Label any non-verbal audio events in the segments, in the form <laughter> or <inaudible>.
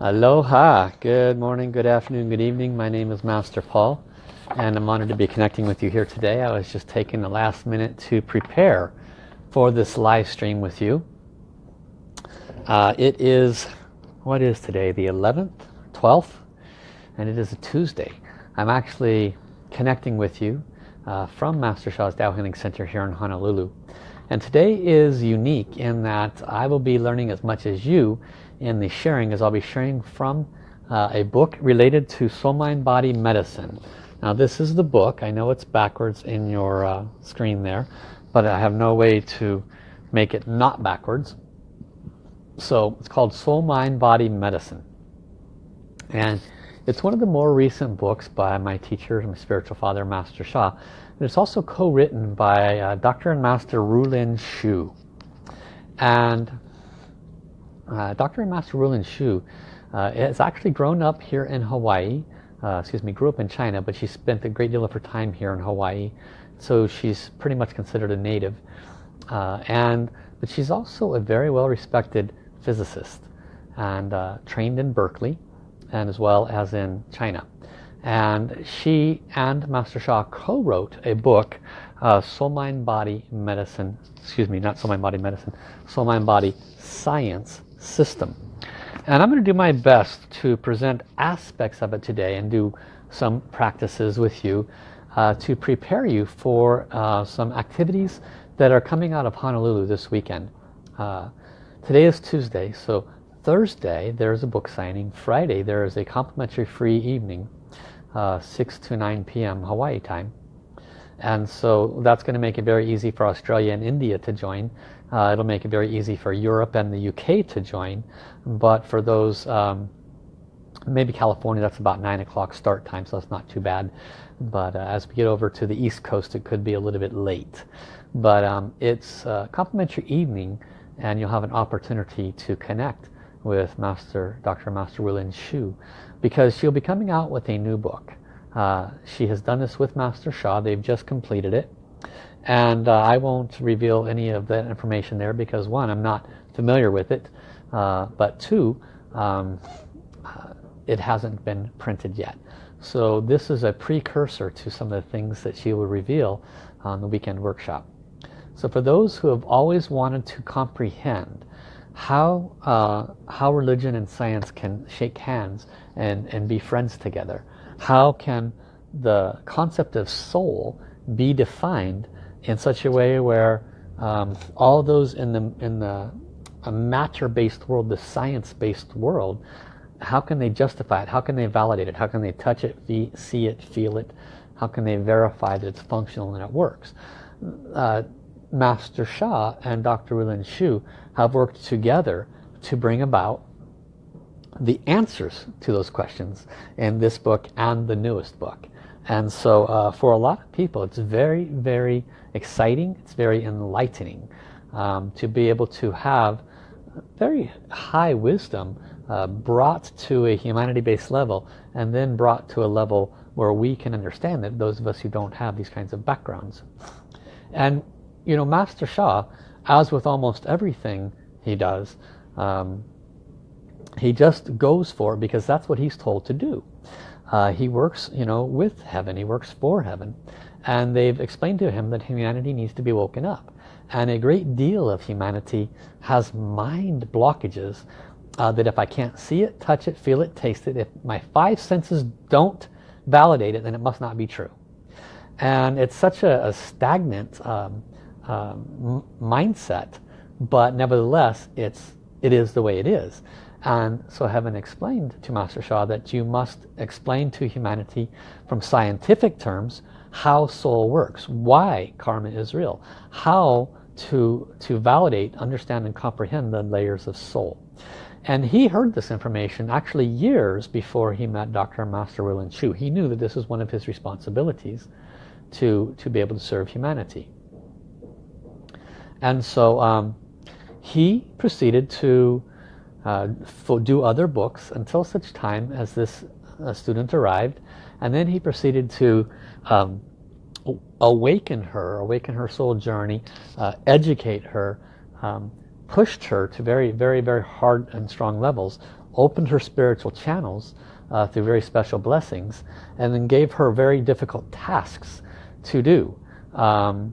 Aloha, good morning, good afternoon, good evening. My name is Master Paul and I'm honored to be connecting with you here today. I was just taking the last minute to prepare for this live stream with you. Uh, it is, what is today, the 11th, 12th? And it is a Tuesday. I'm actually connecting with you uh, from Master Sha's Tao Healing Center here in Honolulu. And today is unique in that I will be learning as much as you in the sharing is I'll be sharing from uh, a book related to soul mind body medicine. Now this is the book. I know it's backwards in your uh, screen there but I have no way to make it not backwards. So it's called soul mind body medicine. And it's one of the more recent books by my teacher my spiritual father Master Sha and it's also co-written by uh, Dr. and Master Rulin Xiu. And uh, Dr. Master Rulin Xiu uh, has actually grown up here in Hawaii. Uh, excuse me, grew up in China, but she spent a great deal of her time here in Hawaii. So she's pretty much considered a native. Uh, and But she's also a very well respected physicist and uh, trained in Berkeley and as well as in China. And she and Master Sha co-wrote a book, uh, Soul Mind Body Medicine, excuse me, not Soul Mind Body Medicine, Soul Mind Body Science system. And I'm going to do my best to present aspects of it today and do some practices with you uh, to prepare you for uh, some activities that are coming out of Honolulu this weekend. Uh, today is Tuesday, so Thursday there's a book signing. Friday there is a complimentary free evening, uh, 6 to 9 p.m. Hawaii time. And so that's going to make it very easy for Australia and India to join. Uh, it'll make it very easy for Europe and the UK to join. But for those, um, maybe California, that's about 9 o'clock start time, so that's not too bad. But uh, as we get over to the East Coast, it could be a little bit late. But um, it's a complimentary evening, and you'll have an opportunity to connect with Master Dr. Master Rulin Xiu, because she'll be coming out with a new book. Uh, she has done this with Master Sha. They've just completed it and uh, I won't reveal any of that information there because one I'm not familiar with it uh, but two um, it hasn't been printed yet. So this is a precursor to some of the things that she will reveal on the weekend workshop. So for those who have always wanted to comprehend how uh, how religion and science can shake hands and and be friends together how can the concept of soul be defined in such a way where um, all those in the in the matter-based world, the science-based world, how can they justify it? How can they validate it? How can they touch it, see it, feel it? How can they verify that it's functional and it works? Uh, Master Sha and Dr. Rulin Xiu have worked together to bring about the answers to those questions in this book and the newest book. And so uh, for a lot of people, it's very, very exciting. It's very enlightening um, to be able to have very high wisdom uh, brought to a humanity-based level and then brought to a level where we can understand it, those of us who don't have these kinds of backgrounds. And, you know, Master Sha, as with almost everything he does, um, he just goes for it because that's what he's told to do. Uh, he works, you know, with heaven. He works for heaven and they've explained to him that humanity needs to be woken up and a great deal of humanity has mind blockages uh, that if I can't see it, touch it, feel it, taste it, if my five senses don't validate it, then it must not be true. And it's such a, a stagnant um, um, mindset, but nevertheless, it's, it is the way it is. And so heaven explained to Master Sha that you must explain to humanity from scientific terms how soul works, why karma is real, how to, to validate, understand and comprehend the layers of soul. And he heard this information actually years before he met Dr. Master Rulin Xiu. He knew that this was one of his responsibilities to, to be able to serve humanity. And so um, he proceeded to uh, do other books until such time as this uh, student arrived. And then he proceeded to um, awaken her, awaken her soul journey, uh, educate her, um, pushed her to very, very, very hard and strong levels opened her spiritual channels uh, through very special blessings and then gave her very difficult tasks to do. Um,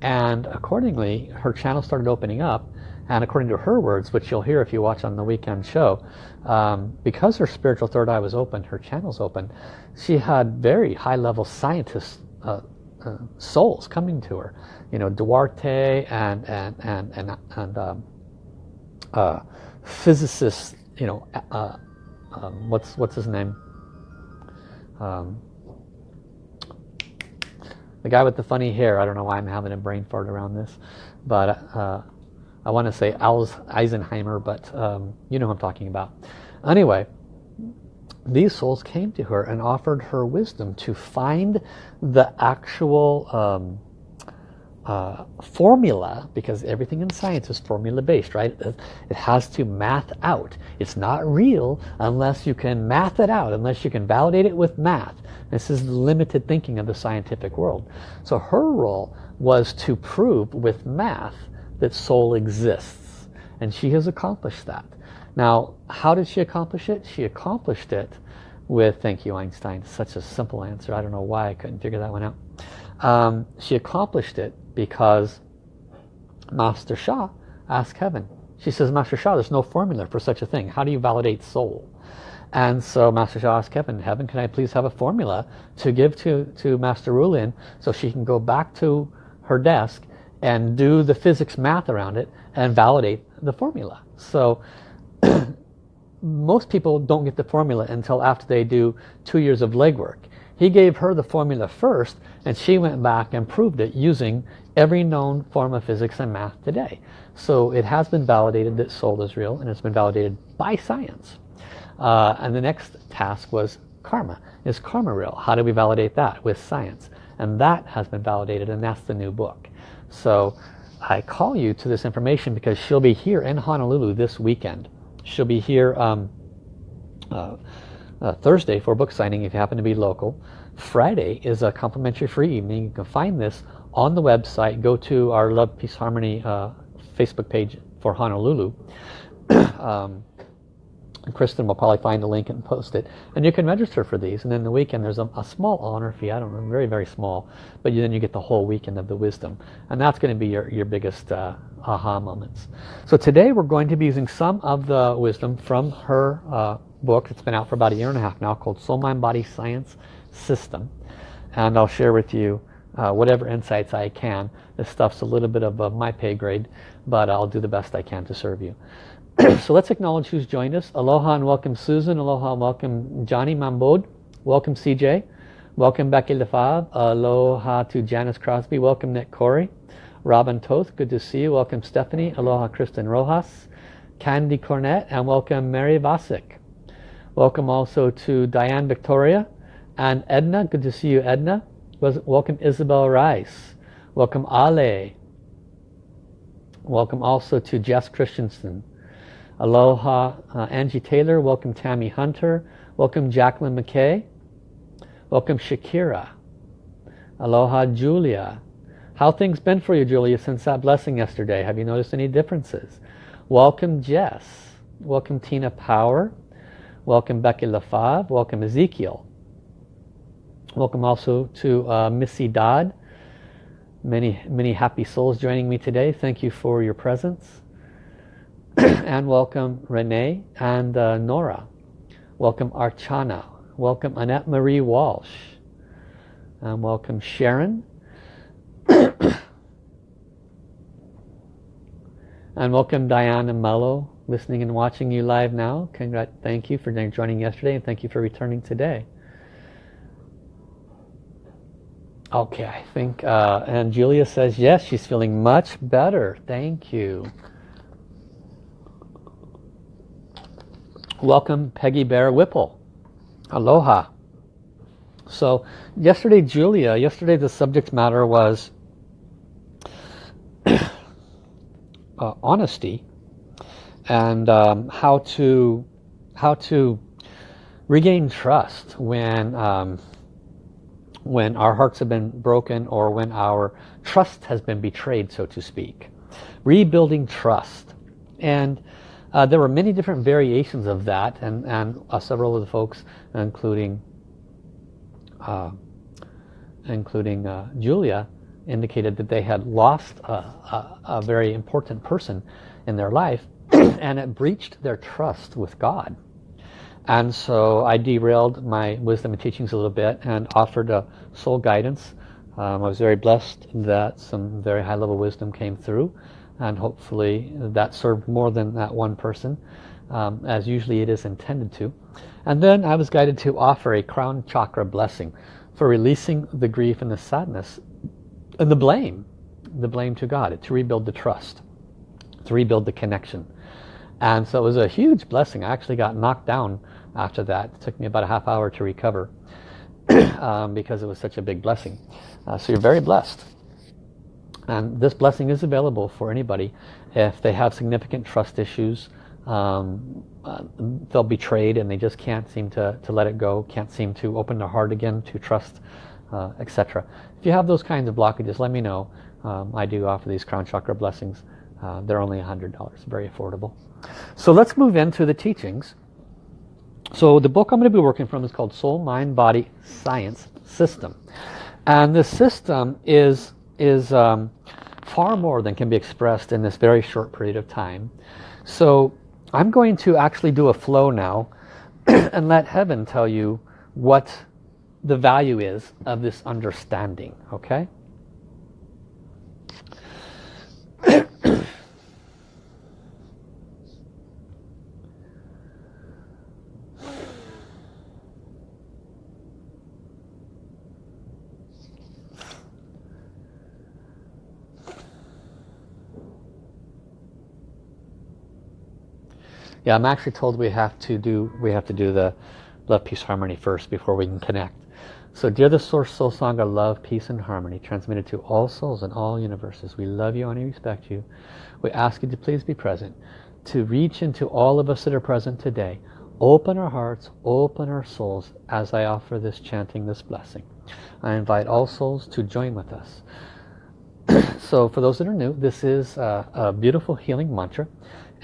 and accordingly, her channel started opening up and according to her words, which you'll hear if you watch on the weekend show, um, because her spiritual third eye was open, her channel's open, she had very high-level scientists, uh, uh, souls coming to her. You know, Duarte and and and and, and um, uh, physicists. You know, uh, um, what's what's his name? Um, the guy with the funny hair. I don't know why I'm having a brain fart around this, but uh, I want to say Eisenheimer, but um, you know who I'm talking about. Anyway, these souls came to her and offered her wisdom to find the actual um, uh, formula because everything in science is formula based right it has to math out. It's not real unless you can math it out unless you can validate it with math. This is limited thinking of the scientific world. So her role was to prove with math that soul exists and she has accomplished that now how did she accomplish it she accomplished it with thank you Einstein such a simple answer I don't know why I couldn't figure that one out um, she accomplished it because Master Sha asked heaven. She says, Master Sha, there's no formula for such a thing. How do you validate soul? And so Master Sha asked heaven, heaven, can I please have a formula to give to, to Master Rulin so she can go back to her desk and do the physics math around it and validate the formula. So <clears throat> most people don't get the formula until after they do two years of legwork. He gave her the formula first and she went back and proved it using every known form of physics and math today. So it has been validated that soul is real and it's been validated by science. Uh, and the next task was karma. Is karma real? How do we validate that? With science. And that has been validated and that's the new book. So I call you to this information because she'll be here in Honolulu this weekend. She'll be here um, uh, uh, Thursday for book signing if you happen to be local. Friday is a complimentary free evening. You can find this on the website. Go to our Love, Peace, Harmony uh, Facebook page for Honolulu. <clears throat> um, Kristen will probably find the link and post it. And you can register for these. And then the weekend there's a, a small honor fee. I don't know, very, very small. But then you get the whole weekend of the wisdom. And that's going to be your, your biggest uh, aha moments. So today we're going to be using some of the wisdom from her uh, book. It's been out for about a year and a half now called Soul Mind Body Science System. And I'll share with you uh, whatever insights I can. This stuff's a little bit above my pay grade, but I'll do the best I can to serve you. <clears throat> so let's acknowledge who's joined us. Aloha and welcome Susan. Aloha and welcome Johnny Mambod. Welcome CJ. Welcome Becky Lefave. Aloha to Janice Crosby. Welcome Nick Corey. Robin Toth, good to see you. Welcome Stephanie. Aloha Kristen Rojas. Candy Cornett and welcome Mary Vasek. Welcome also to Diane Victoria and Edna. Good to see you Edna. Welcome Isabel Rice. Welcome Ale. Welcome also to Jess Christensen. Aloha uh, Angie Taylor. Welcome Tammy Hunter. Welcome Jacqueline McKay. Welcome Shakira. Aloha Julia. How things been for you Julia since that blessing yesterday? Have you noticed any differences? Welcome Jess. Welcome Tina Power. Welcome Becky LaFave. Welcome Ezekiel. Welcome also to uh, Missy Dodd. Many, many happy souls joining me today. Thank you for your presence. <clears throat> and welcome Renee and uh, Nora. Welcome Archana. Welcome Annette Marie Walsh. And welcome Sharon. <clears throat> and welcome Diana Mello, listening and watching you live now. Congrat thank you for joining yesterday and thank you for returning today. Okay, I think, uh, and Julia says, yes, she's feeling much better. Thank you. Welcome Peggy Bear Whipple. Aloha. So yesterday, Julia, yesterday the subject matter was <coughs> uh, honesty and um, how to how to regain trust when um, when our hearts have been broken or when our trust has been betrayed, so to speak. Rebuilding trust. And Uh, there were many different variations of that and, and uh, several of the folks, including uh, including uh, Julia, indicated that they had lost a, a, a very important person in their life <clears throat> and it breached their trust with God. And so I derailed my wisdom and teachings a little bit and offered a soul guidance. Um, I was very blessed that some very high level wisdom came through and hopefully that served more than that one person um, as usually it is intended to. And then I was guided to offer a crown chakra blessing for releasing the grief and the sadness and the blame, the blame to God, to rebuild the trust, to rebuild the connection. And so it was a huge blessing. I actually got knocked down after that. It took me about a half hour to recover <clears throat> um, because it was such a big blessing. Uh, so you're very blessed. And this blessing is available for anybody if they have significant trust issues, um, uh, be betrayed and they just can't seem to, to let it go, can't seem to open their heart again to trust, uh, etc. If you have those kinds of blockages, let me know. Um, I do offer these crown chakra blessings. Uh, they're only $100, very affordable. So let's move into the teachings. So the book I'm going to be working from is called Soul, Mind, Body, Science System. And the system is, is um, far more than can be expressed in this very short period of time. So I'm going to actually do a flow now <clears throat> and let heaven tell you what the value is of this understanding, okay? Yeah, I'm actually told we have to do we have to do the love, peace, harmony first before we can connect. So dear the Source Soul Sangha, love, peace and harmony transmitted to all souls in all universes. We love you and we respect you. We ask you to please be present, to reach into all of us that are present today. Open our hearts, open our souls as I offer this chanting, this blessing. I invite all souls to join with us. <clears throat> so for those that are new, this is a, a beautiful healing mantra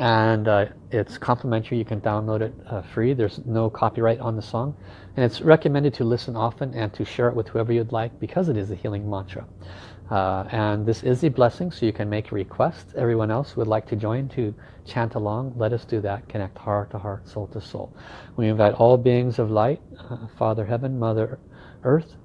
and uh, it's complimentary. You can download it uh, free. There's no copyright on the song. And it's recommended to listen often and to share it with whoever you'd like because it is a healing mantra. Uh, and this is a blessing so you can make a request everyone else would like to join to chant along let us do that connect heart to heart soul to soul. We invite all beings of light uh, father heaven mother earth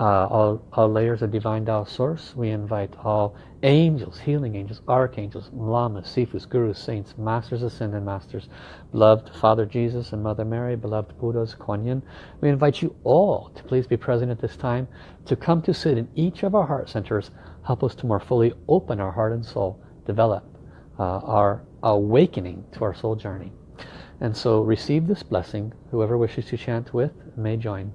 uh, all, all layers of divine Tao source. We invite all angels, healing angels, archangels, lamas, sifus, gurus, saints, masters ascended masters, beloved Father Jesus and Mother Mary, beloved Buddhas, Kuan Yin. We invite you all to please be present at this time, to come to sit in each of our heart centers, help us to more fully open our heart and soul, develop uh, our awakening to our soul journey. And so receive this blessing. Whoever wishes to chant with may join.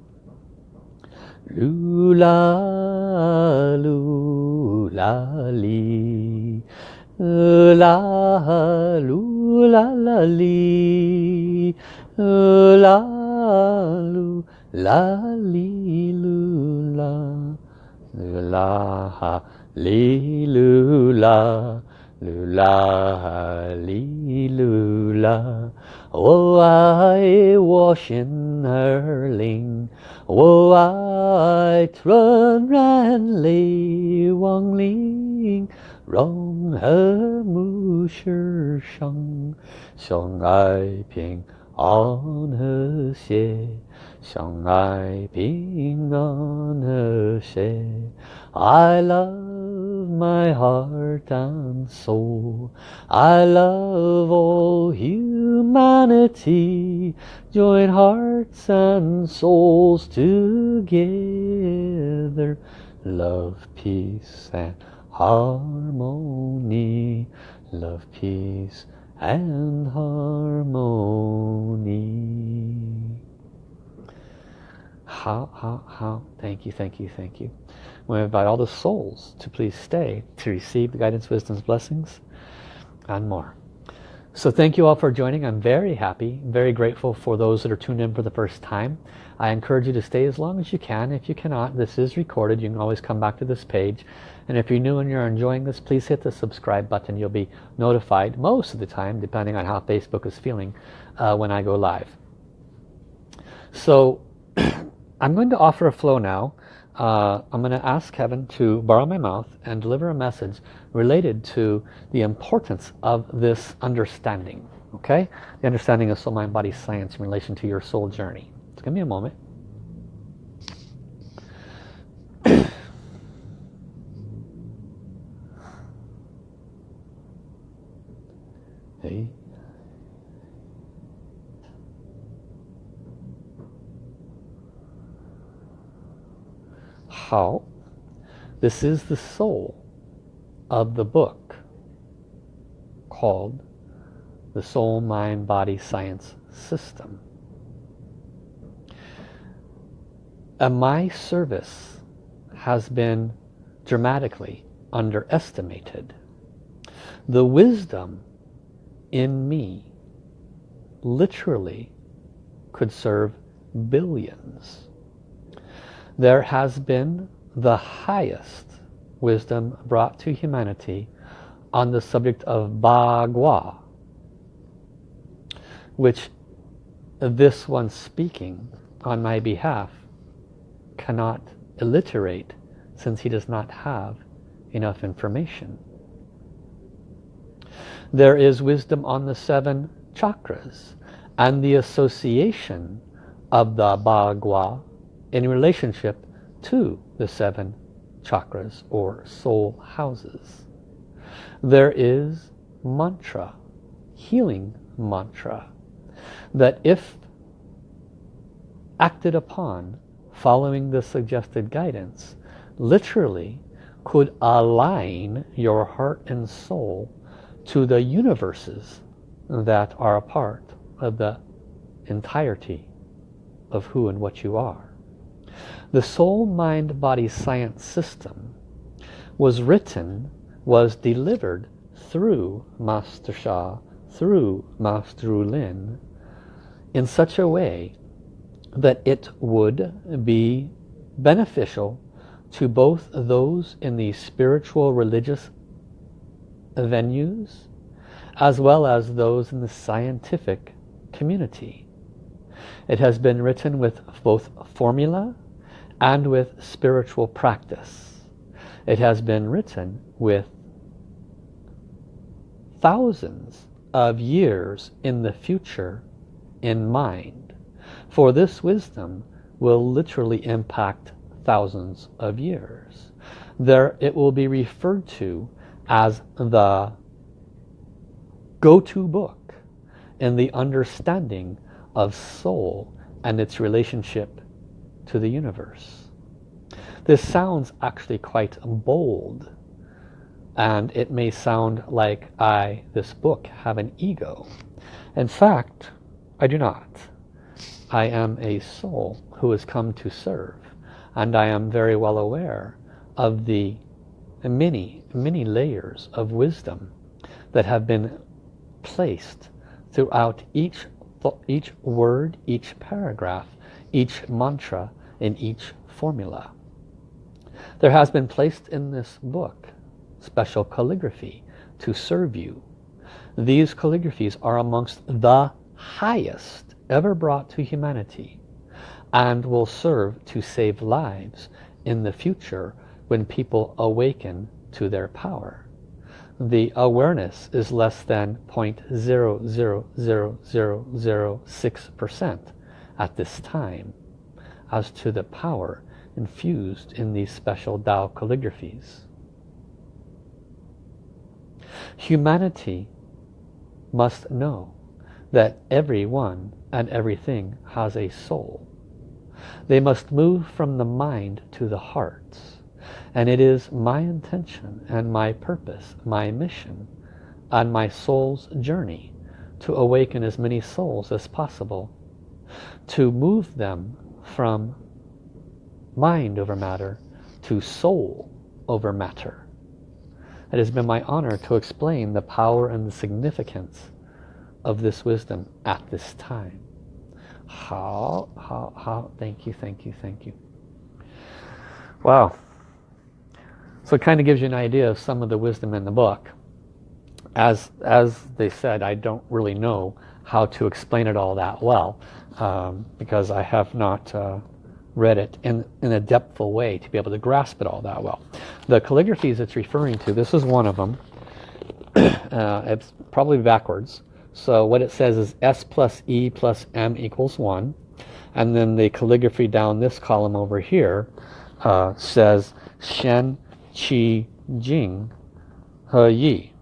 Lula, lula, li. La, lula, la, li. La, lu, la, li, lula. Lula, li, lula. lừ la lý lừ la. Ô ai washing her linh ô ai trơn ran lý quang linh rong hơ mu sư sông sông ai bình an hơ xê sông ai bình an hơ xê I love my heart and soul. I love all humanity. Join hearts and souls together. Love, peace and harmony. Love, peace and harmony. How, how, how. Thank you, thank you, thank you. We invite all the souls to please stay to receive the guidance, wisdom's blessings and more. So thank you all for joining. I'm very happy, very grateful for those that are tuned in for the first time. I encourage you to stay as long as you can. If you cannot, this is recorded. You can always come back to this page. And if you're new and you're enjoying this, please hit the subscribe button. You'll be notified most of the time, depending on how Facebook is feeling, uh, when I go live. So <clears throat> I'm going to offer a flow now. Uh, I'm going to ask heaven to borrow my mouth and deliver a message related to the importance of this understanding. Okay? The understanding of soul, mind, body, science in relation to your soul journey. Just give me a moment. <coughs> hey. How? This is the soul of the book called the Soul Mind Body Science System. And my service has been dramatically underestimated. The wisdom in me literally could serve billions. There has been the highest wisdom brought to humanity on the subject of Bagua, which this one speaking on my behalf cannot alliterate since he does not have enough information. There is wisdom on the seven chakras and the association of the Bagua in relationship to the seven chakras or soul houses. There is mantra, healing mantra, that if acted upon following the suggested guidance, literally could align your heart and soul to the universes that are a part of the entirety of who and what you are. The soul, mind, body, science system was written, was delivered through Master Sha, through Master Lin, in such a way that it would be beneficial to both those in the spiritual religious venues as well as those in the scientific community. It has been written with both formula and with spiritual practice. It has been written with thousands of years in the future in mind. For this wisdom will literally impact thousands of years. There it will be referred to as the go-to book in the understanding of soul and its relationship to the universe. This sounds actually quite bold and it may sound like I, this book, have an ego. In fact, I do not. I am a soul who has come to serve and I am very well aware of the many, many layers of wisdom that have been placed throughout each, each word, each paragraph, each mantra, in each formula. There has been placed in this book special calligraphy to serve you. These calligraphies are amongst the highest ever brought to humanity and will serve to save lives in the future when people awaken to their power. The awareness is less than 0.00006% at this time as to the power infused in these special Tao calligraphies. Humanity must know that everyone and everything has a soul. They must move from the mind to the heart. And it is my intention and my purpose, my mission, on my soul's journey to awaken as many souls as possible, to move them from mind over matter to soul over matter. It has been my honor to explain the power and the significance of this wisdom at this time. How, how, how, thank you, thank you, thank you. Wow. So it kind of gives you an idea of some of the wisdom in the book. As, as they said, I don't really know how to explain it all that well um, because I have not uh, read it in, in a depthful way to be able to grasp it all that well. The calligraphies it's referring to, this is one of them. <clears throat> uh, it's probably backwards. So what it says is S plus E plus M equals 1. And then the calligraphy down this column over here uh, says Shen Qi Jing He Yi.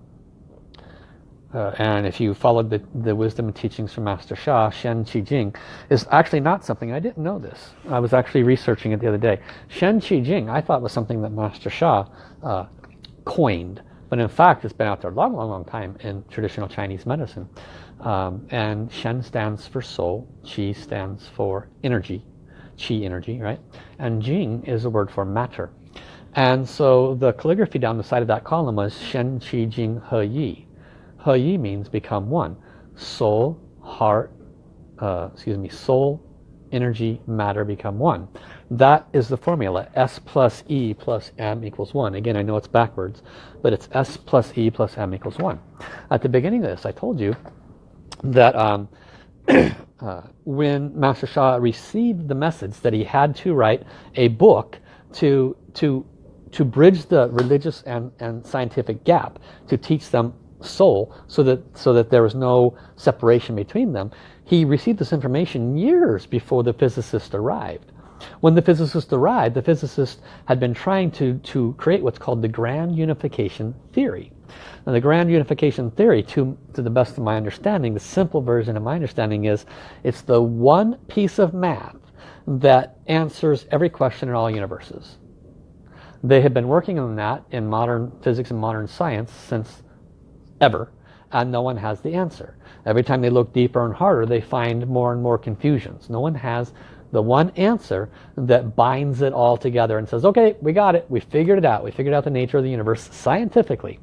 Uh, and if you followed the, the wisdom and teachings from Master Sha, Shen Qi Jing is actually not something, I didn't know this. I was actually researching it the other day. Shen Qi Jing I thought was something that Master Sha uh, coined. But in fact, it's been out there a long, long, long time in traditional Chinese medicine. Um, and Shen stands for soul, Qi stands for energy, Qi energy, right? And Jing is a word for matter. And so the calligraphy down the side of that column was Shen Qi Jing He Yi. He Yi means become one. Soul, heart, uh, excuse me, soul, energy, matter become one. That is the formula. S plus E plus M equals 1. Again, I know it's backwards, but it's S plus E plus M equals 1. At the beginning of this, I told you that um, <clears throat> uh, when Master Sha received the message that he had to write a book to, to, to bridge the religious and, and scientific gap, to teach them soul so that so that there was no separation between them he received this information years before the physicist arrived. When the physicist arrived the physicist had been trying to to create what's called the grand unification theory. And the grand unification theory to to the best of my understanding the simple version of my understanding is it's the one piece of math that answers every question in all universes they have been working on that in modern physics and modern science since ever and no one has the answer. Every time they look deeper and harder they find more and more confusions. No one has the one answer that binds it all together and says okay we got it. We figured it out. We figured out the nature of the universe scientifically.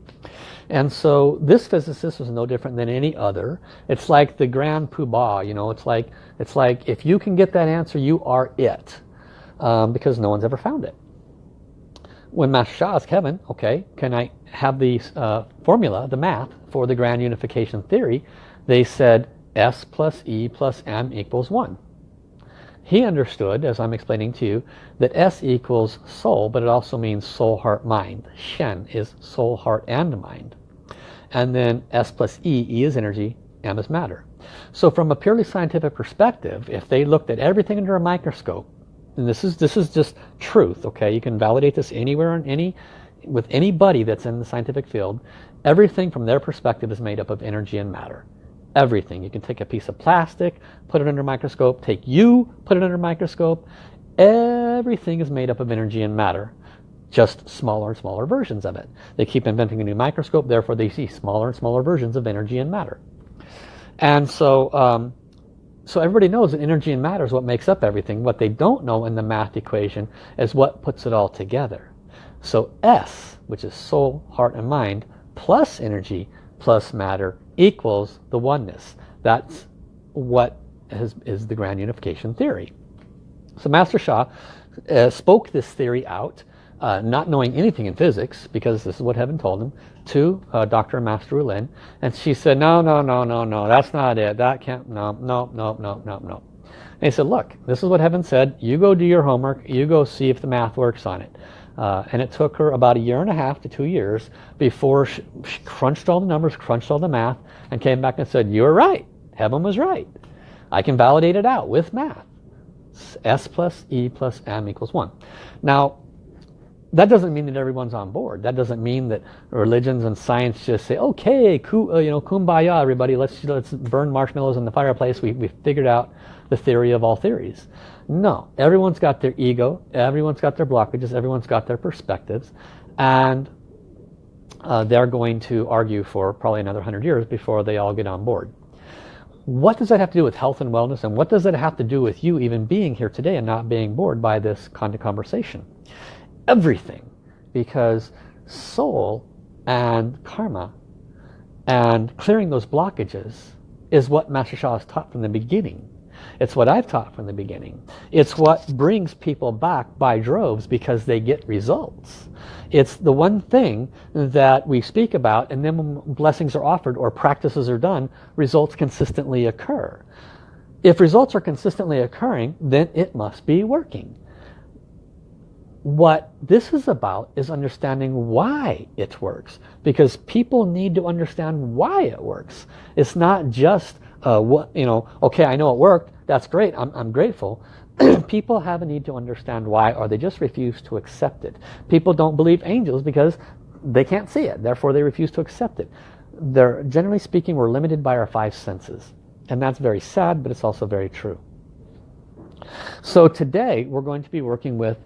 And so this physicist was no different than any other. It's like the grand poobah you know it's like it's like if you can get that answer you are it um, because no one's ever found it when Master Sha asked heaven, okay, can I have the uh, formula, the math for the grand unification theory? They said S plus E plus M equals 1. He understood, as I'm explaining to you, that S equals soul, but it also means soul, heart, mind. Shen is soul, heart, and mind. And then S plus E, E is energy, M is matter. So from a purely scientific perspective, if they looked at everything under a microscope, and this is this is just truth okay? You can validate this anywhere on any with anybody that's in the scientific field. Everything from their perspective is made up of energy and matter. Everything. You can take a piece of plastic put it under a microscope take you put it under a microscope. Everything is made up of energy and matter just smaller and smaller versions of it. They keep inventing a new microscope therefore they see smaller and smaller versions of energy and matter. And so um, so everybody knows that energy and matter is what makes up everything. What they don't know in the math equation is what puts it all together. So S, which is soul, heart, and mind, plus energy, plus matter, equals the oneness. That's what is, is the grand unification theory. So Master Sha uh, spoke this theory out, uh, not knowing anything in physics, because this is what heaven told him, to uh, Dr. Master Lin, and she said, no, no, no, no, no, that's not it. That can't, no, no, no, no, no, no. And he said, look, this is what heaven said. You go do your homework. You go see if the math works on it. Uh, and it took her about a year and a half to two years before she, she crunched all the numbers, crunched all the math, and came back and said, you're right. Heaven was right. I can validate it out with math. S plus E plus M equals 1. Now, that doesn't mean that everyone's on board. That doesn't mean that religions and science just say, okay, uh, you know, kumbaya, everybody, let's let's burn marshmallows in the fireplace. We we figured out the theory of all theories. No, everyone's got their ego, everyone's got their blockages, everyone's got their perspectives, and uh, they're going to argue for probably another hundred years before they all get on board. What does that have to do with health and wellness, and what does that have to do with you even being here today and not being bored by this kind of conversation? Everything because soul and karma and clearing those blockages is what Master Sha has taught from the beginning. It's what I've taught from the beginning. It's what brings people back by droves because they get results. It's the one thing that we speak about and then when blessings are offered or practices are done, results consistently occur. If results are consistently occurring, then it must be working. What this is about is understanding why it works. Because people need to understand why it works. It's not just, uh, what you know, okay, I know it worked. That's great. I'm, I'm grateful. <clears throat> people have a need to understand why or they just refuse to accept it. People don't believe angels because they can't see it. Therefore, they refuse to accept it. They're, generally speaking, we're limited by our five senses. And that's very sad, but it's also very true. So today, we're going to be working with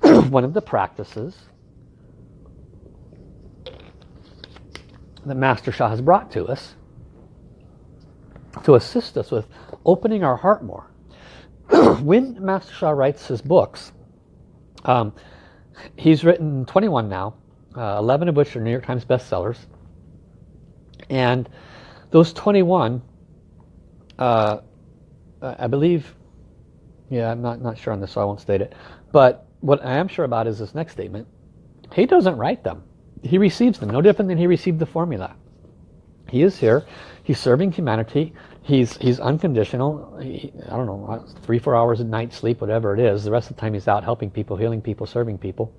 <coughs> one of the practices that Master Sha has brought to us to assist us with opening our heart more. <coughs> when Master Sha writes his books, um, he's written 21 now, uh, 11 of which are New York Times bestsellers. And those 21, uh, I believe, yeah, I'm not, not sure on this, so I won't state it. But what I am sure about is this next statement. He doesn't write them. He receives them, no different than he received the formula. He is here. He's serving humanity he's he's unconditional he, I don't know three four hours a night sleep whatever it is the rest of the time he's out helping people healing people serving people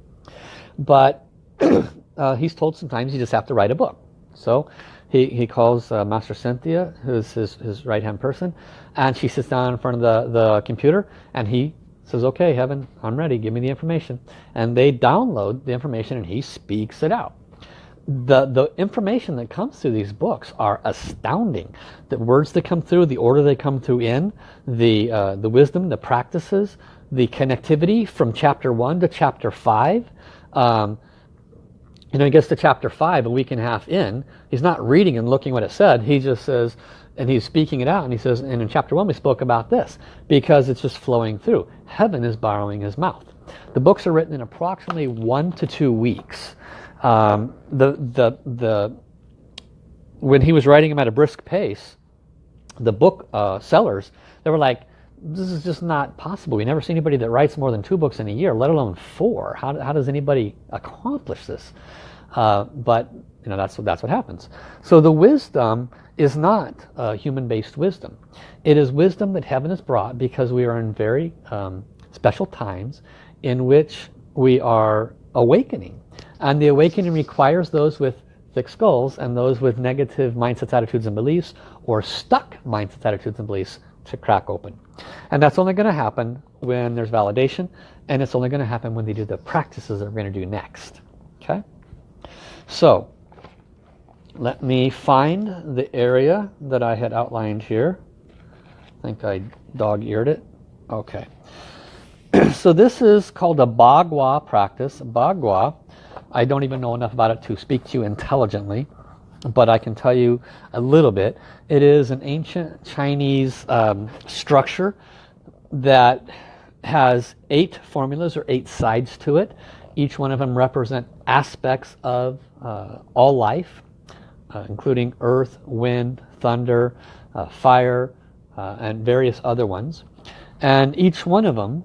but <clears throat> uh, he's told sometimes you just have to write a book so he, he calls uh, Master Cynthia who's his, his right hand person and she sits down in front of the, the computer and he says okay heaven I'm ready. Give me the information. And they download the information and he speaks it out. The the information that comes through these books are astounding. The words that come through the order they come through in the uh, the wisdom the practices the connectivity from chapter 1 to chapter 5 um, you know he gets to chapter 5 a week and a half in. He's not reading and looking what it said. He just says and he's speaking it out and he says and in chapter 1 we spoke about this because it's just flowing through heaven is borrowing his mouth the books are written in approximately one to two weeks um, the, the, the, when he was writing them at a brisk pace, the book uh, sellers, they were like, this is just not possible. We never see anybody that writes more than two books in a year, let alone four. How, how does anybody accomplish this? Uh, but you know that's what that's what happens. So the wisdom is not uh, human-based wisdom. It is wisdom that heaven has brought because we are in very um, special times in which we are awakening. And the awakening requires those with thick skulls and those with negative mindsets, attitudes, and beliefs, or stuck mindsets, attitudes, and beliefs to crack open. And that's only going to happen when there's validation, and it's only going to happen when they do the practices that we're going to do next. Okay? So, let me find the area that I had outlined here. I think I dog-eared it. Okay. <clears throat> so this is called a Bagua practice. Bagua I don't even know enough about it to speak to you intelligently, but I can tell you a little bit. It is an ancient Chinese um, structure that has eight formulas or eight sides to it. Each one of them represent aspects of uh, all life, uh, including earth, wind, thunder, uh, fire, uh, and various other ones. And each one of them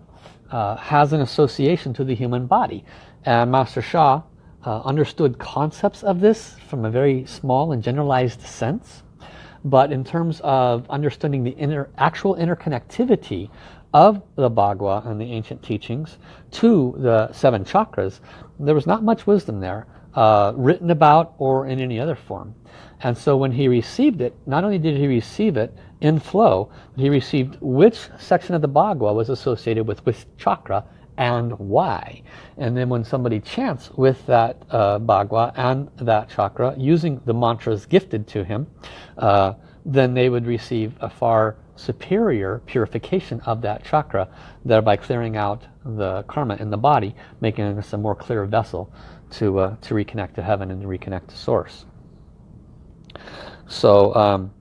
uh, has an association to the human body. And Master Sha uh, understood concepts of this from a very small and generalized sense. But in terms of understanding the inner, actual interconnectivity of the Bagua and the ancient teachings to the seven chakras, there was not much wisdom there, uh, written about or in any other form. And so when he received it, not only did he receive it in flow, he received which section of the Bagua was associated with which chakra and why. And then when somebody chants with that uh, Bagua and that chakra using the mantras gifted to him, uh, then they would receive a far superior purification of that chakra, thereby clearing out the karma in the body, making us a more clear vessel to, uh, to reconnect to heaven and to reconnect to source. So um,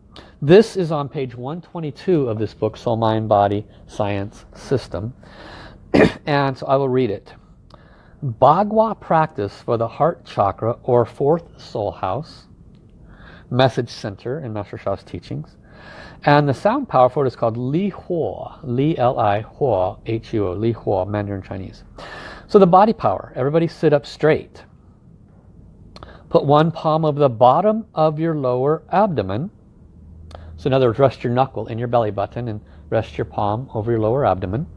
this is on page 122 of this book, Soul, Mind, Body, Science, System. <clears throat> and so I will read it. Bagua practice for the heart chakra or fourth soul house, message center in Master Sha's teachings, And the sound power for it is called Li Huo, Li L-I, Huo, H-U-O, Li Huo, Mandarin Chinese. So the body power, everybody sit up straight. Put one palm over the bottom of your lower abdomen. So in other words, rest your knuckle in your belly button and rest your palm over your lower abdomen.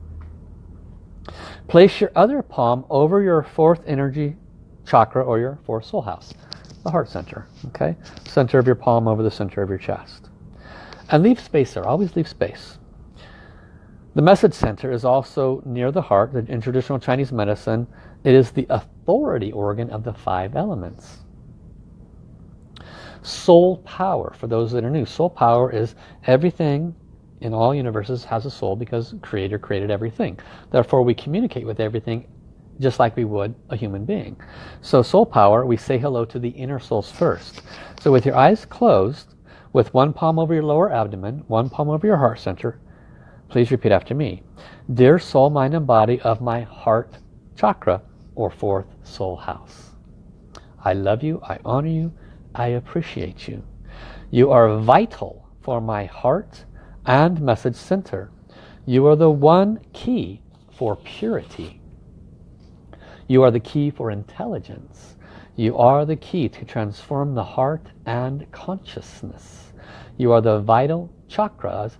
Place your other palm over your fourth energy chakra or your fourth soul house, the heart center. Okay, Center of your palm over the center of your chest. And leave space there, always leave space. The message center is also near the heart. In traditional Chinese medicine, it is the authority organ of the five elements. Soul power, for those that are new, soul power is everything in all universes has a soul because creator created everything. Therefore we communicate with everything just like we would a human being. So soul power, we say hello to the inner souls first. So with your eyes closed, with one palm over your lower abdomen, one palm over your heart center. Please repeat after me. Dear soul, mind, and body of my heart chakra or fourth soul house. I love you, I honor you, I appreciate you. You are vital for my heart and message center. You are the one key for purity. You are the key for intelligence. You are the key to transform the heart and consciousness. You are the vital chakras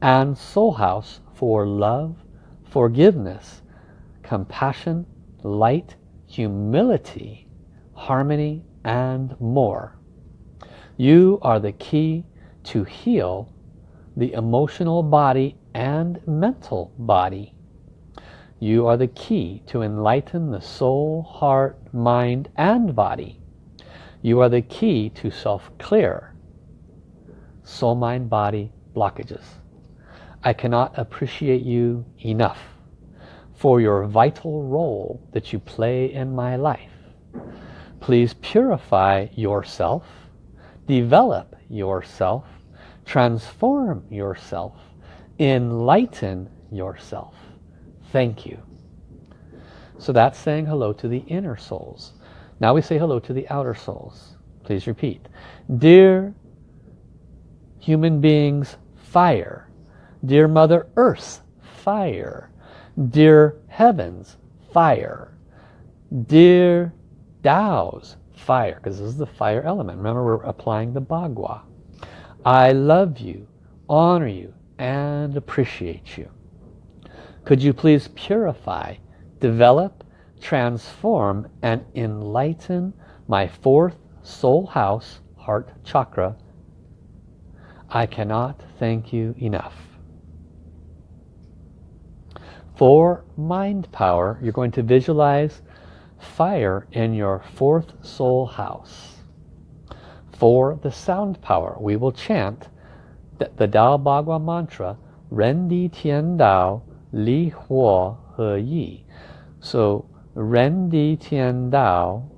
and soul house for love, forgiveness, compassion, light, humility, harmony, and more. You are the key to heal the emotional body and mental body. You are the key to enlighten the soul, heart, mind, and body. You are the key to self-clear soul, mind, body blockages. I cannot appreciate you enough for your vital role that you play in my life. Please purify yourself, develop yourself, transform yourself, enlighten yourself. Thank you. So that's saying hello to the inner souls. Now we say hello to the outer souls. Please repeat. Dear human beings, fire. Dear Mother Earth, fire. Dear Heavens, fire. Dear Tao's, fire, because this is the fire element. Remember, we're applying the Bagua. I love you, honor you, and appreciate you. Could you please purify, develop, transform, and enlighten my fourth soul house, heart chakra, I cannot thank you enough. For mind power, you're going to visualize fire in your fourth soul house. For the sound power, we will chant the, the Dao Bagua mantra, Ren Di Tian Dao Li Huo He Yi. So, Ren Di Tian Dao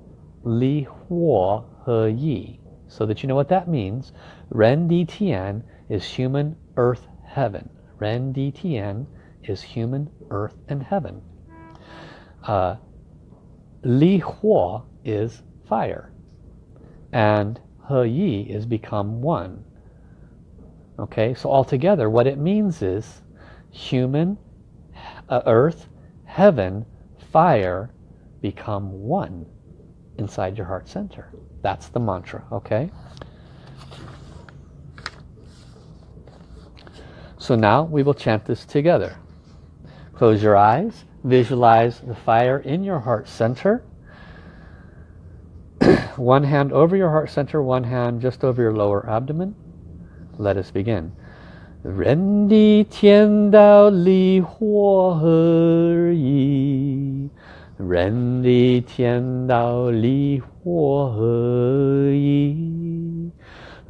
Li Huo He Yi. So that you know what that means. Ren Di Tian is human, earth, heaven. Ren Di Tian is human, earth, and heaven. Uh, Li Huo is fire. And He Yi is become one. Okay, so altogether what it means is human, uh, earth, heaven, fire become one inside your heart center. That's the mantra, okay? So now we will chant this together. Close your eyes. Visualize the fire in your heart center. <clears throat> one hand over your heart center, one hand just over your lower abdomen. Let us begin. 人的天道离火合一，人的天道离火合一。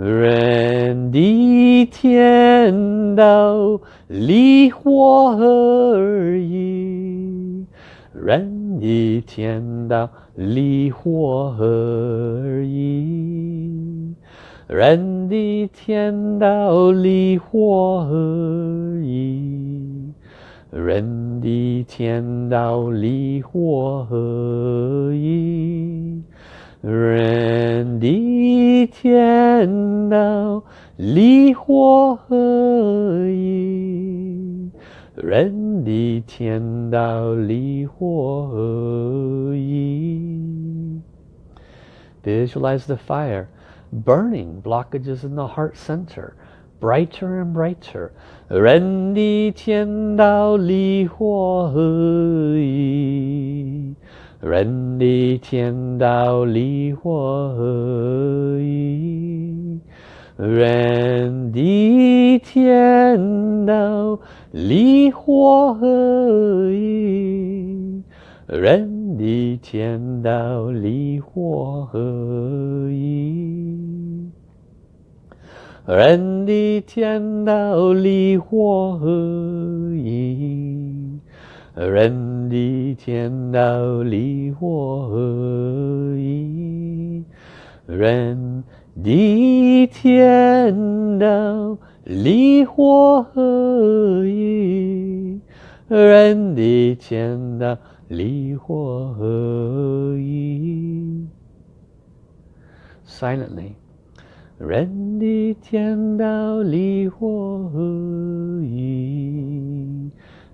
人的天道离火合一，人的天道离火合一，人的天道离火合一，人的天道离火合一。人的天道 离火合一，人地天道离火合一。Visualize the fire burning blockages in the heart center brighter and brighter 人地天道离火合一 人地天道离火合一人地天道离火合一人地天道离火合一人地天道离火合一人的天道里我和你人的天道里我和你人的天道里我和你 silently 人的天道里我和你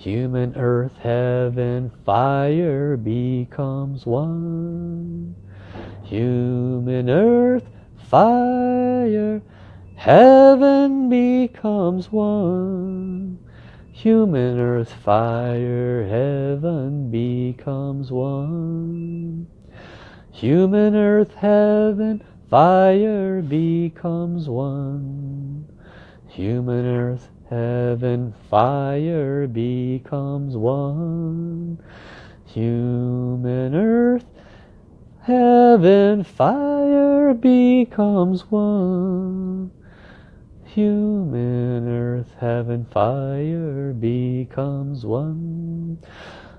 Human earth, heaven, fire becomes one. Human earth, fire, heaven becomes one. Human earth, fire, heaven becomes one. Human earth, heaven, fire becomes one. Human earth, heaven, fire becomes one. Human earth, heaven, fire becomes one. Human earth, heaven, fire becomes one.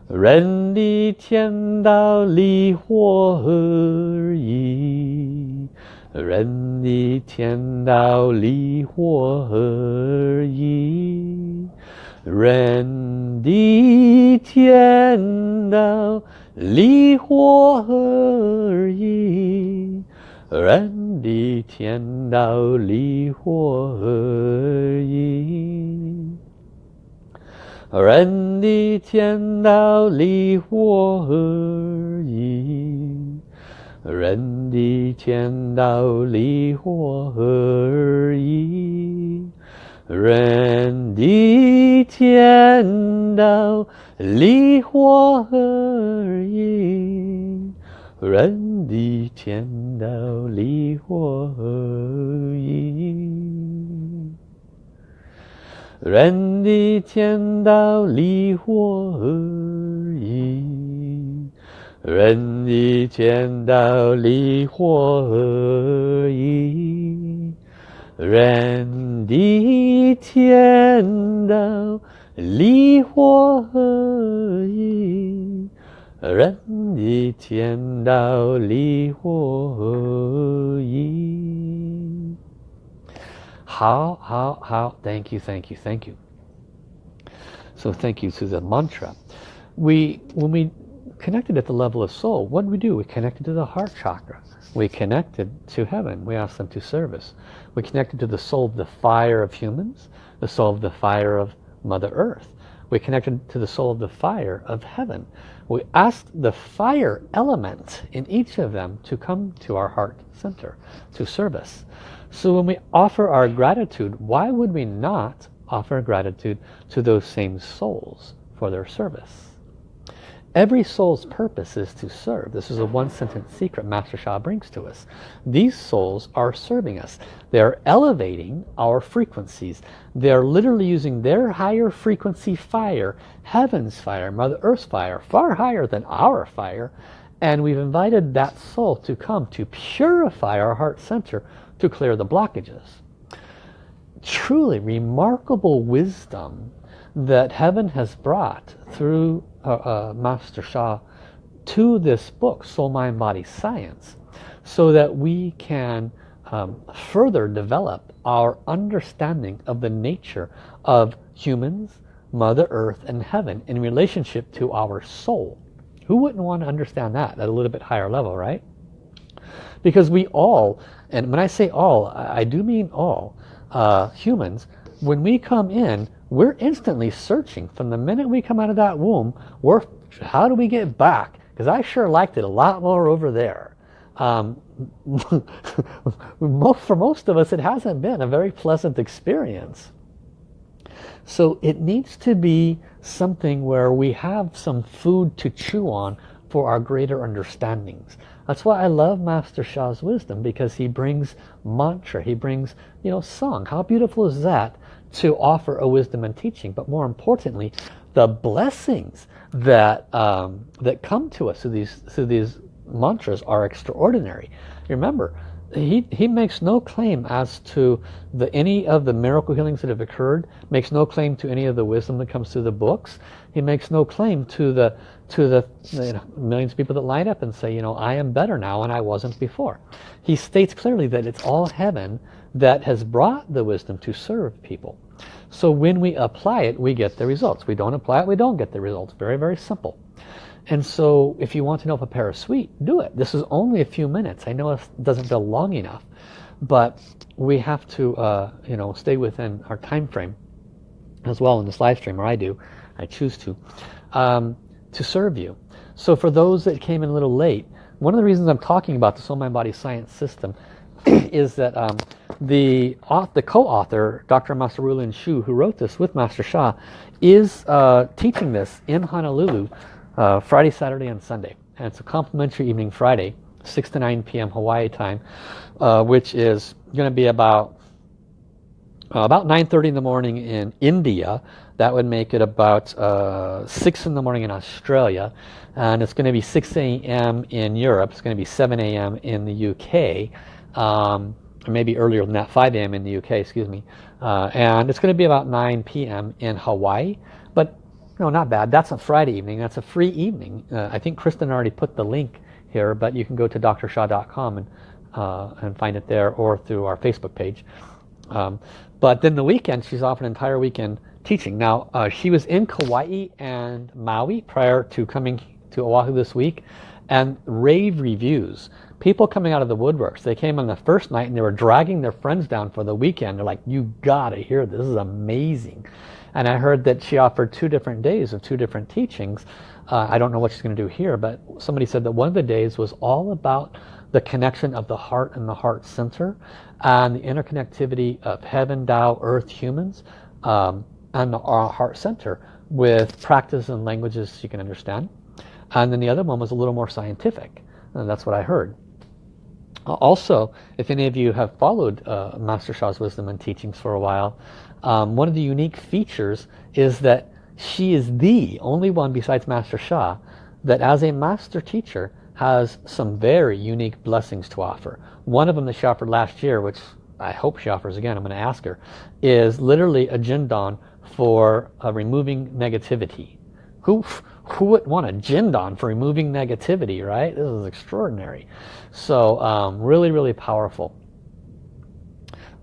人地天道离火合一， 人地天道理或而已，人一天道理或而已，人一天道理或而已，人一天道理或而已。人的天道离火何而异？人的天道离火何而异？人的天道离火何而异？人的天道离火何而异？任你见到离火而已，任你见到离火而已，任你见到离火而已。好，好，好，Thank you, thank you, thank you. So thank you to the mantra. We when we connected at the level of soul, what did we do? We connected to the heart chakra. We connected to heaven. We asked them to service. We connected to the soul of the fire of humans, the soul of the fire of Mother Earth. We connected to the soul of the fire of heaven. We asked the fire element in each of them to come to our heart center, to service. So when we offer our gratitude, why would we not offer gratitude to those same souls for their service? Every soul's purpose is to serve. This is a one sentence secret Master Sha brings to us. These souls are serving us. They are elevating our frequencies. They are literally using their higher frequency fire, heaven's fire, Mother Earth's fire, far higher than our fire. And we've invited that soul to come to purify our heart center to clear the blockages. truly remarkable wisdom that heaven has brought through uh, uh, Master Sha to this book, Soul, Mind, Body, Science, so that we can um, further develop our understanding of the nature of humans, Mother Earth, and Heaven in relationship to our soul. Who wouldn't want to understand that at a little bit higher level, right? Because we all, and when I say all, I do mean all, uh, humans, when we come in, we're instantly searching. From the minute we come out of that womb, we're, how do we get back? Because I sure liked it a lot more over there. Um, <laughs> for most of us, it hasn't been a very pleasant experience. So it needs to be something where we have some food to chew on for our greater understandings. That's why I love Master Sha's wisdom because he brings mantra, he brings, you know, song. How beautiful is that to offer a wisdom and teaching? But more importantly, the blessings that um, that come to us through these through these mantras are extraordinary. Remember, he, he makes no claim as to the any of the miracle healings that have occurred, makes no claim to any of the wisdom that comes through the books. He makes no claim to the to the you know, millions of people that line up and say, you know, I am better now and I wasn't before. He states clearly that it's all heaven that has brought the wisdom to serve people. So when we apply it, we get the results. We don't apply it, we don't get the results. Very, very simple. And so if you want to know if a pear is sweet, do it. This is only a few minutes. I know it doesn't feel long enough, but we have to, uh, you know, stay within our time frame as well in this live stream, or I do. I choose to, um, to serve you. So for those that came in a little late, one of the reasons I'm talking about the Soul Mind Body Science system <clears throat> is that um, the, the co-author, Dr. Master Rulin Xiu, who wrote this with Master Sha, is uh, teaching this in Honolulu uh, Friday, Saturday, and Sunday. And it's a complimentary evening Friday, 6 to 9 p.m. Hawaii time, uh, which is going to be about uh, about 9.30 in the morning in India. That would make it about uh, 6 in the morning in Australia. And it's going to be 6 a.m. in Europe. It's going to be 7 a.m. in the UK. Um, or maybe earlier than that, 5 a.m. in the UK, excuse me. Uh, and it's going to be about 9 p.m. in Hawaii. But no, not bad. That's a Friday evening. That's a free evening. Uh, I think Kristen already put the link here, but you can go to drsha.com and, uh, and find it there or through our Facebook page. Um, but then the weekend, she's off an entire weekend teaching. Now, uh, she was in Kauai and Maui prior to coming to Oahu this week, and rave reviews. People coming out of the woodworks. They came on the first night and they were dragging their friends down for the weekend. They're like, you gotta hear this. This is amazing. And I heard that she offered two different days of two different teachings. Uh, I don't know what she's going to do here, but somebody said that one of the days was all about the connection of the heart and the heart center and the interconnectivity of heaven, Tao, earth, humans, um, and our heart center with practice and languages you can understand. And then the other one was a little more scientific. And that's what I heard. Also, if any of you have followed uh, Master Sha's wisdom and teachings for a while, um, one of the unique features is that she is the only one besides Master Sha that as a master teacher has some very unique blessings to offer. One of them that she offered last year, which I hope she offers again, I'm going to ask her, is literally a Jindan for uh, removing negativity. Who, who would want a Jindan for removing negativity, right? This is extraordinary. So um, really, really powerful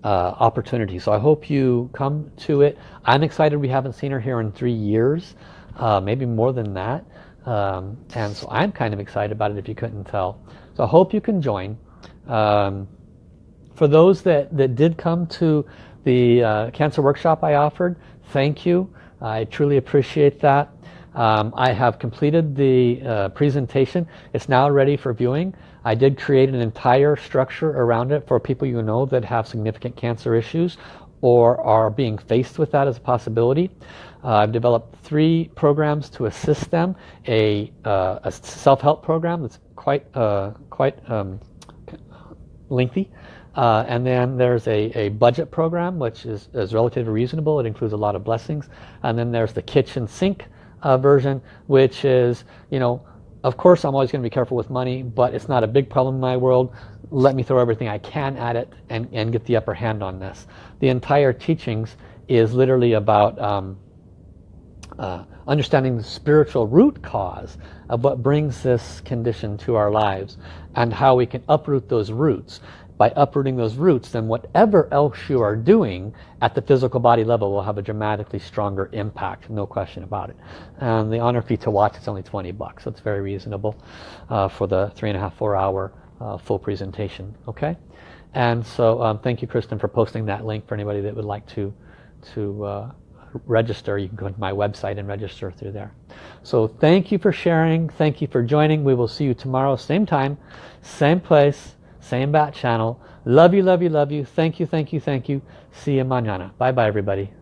uh, opportunity. So I hope you come to it. I'm excited we haven't seen her here in three years, uh, maybe more than that. Um, and so I'm kind of excited about it if you couldn't tell. So I hope you can join. Um, for those that, that did come to the uh, cancer workshop I offered, thank you. I truly appreciate that. Um, I have completed the uh, presentation. It's now ready for viewing. I did create an entire structure around it for people you know that have significant cancer issues or are being faced with that as a possibility. Uh, I've developed three programs to assist them. A, uh, a self-help program that's quite, uh, quite um, lengthy. Uh, and then there's a, a budget program which is, is relatively reasonable. It includes a lot of blessings. And then there's the kitchen sink uh, version which is, you know, of course I'm always going to be careful with money but it's not a big problem in my world. Let me throw everything I can at it and, and get the upper hand on this. The entire teachings is literally about um, uh, understanding the spiritual root cause of what brings this condition to our lives and how we can uproot those roots by uprooting those roots then whatever else you are doing at the physical body level will have a dramatically stronger impact no question about it. And the honor fee to watch is only 20 bucks. So it's very reasonable uh, for the three and a half four hour uh, full presentation okay? And so um, thank you Kristen for posting that link for anybody that would like to to uh, register. You can go to my website and register through there. So thank you for sharing. Thank you for joining. We will see you tomorrow same time same place same bat channel. Love you, love you, love you. Thank you, thank you, thank you. See you mañana. Bye bye everybody.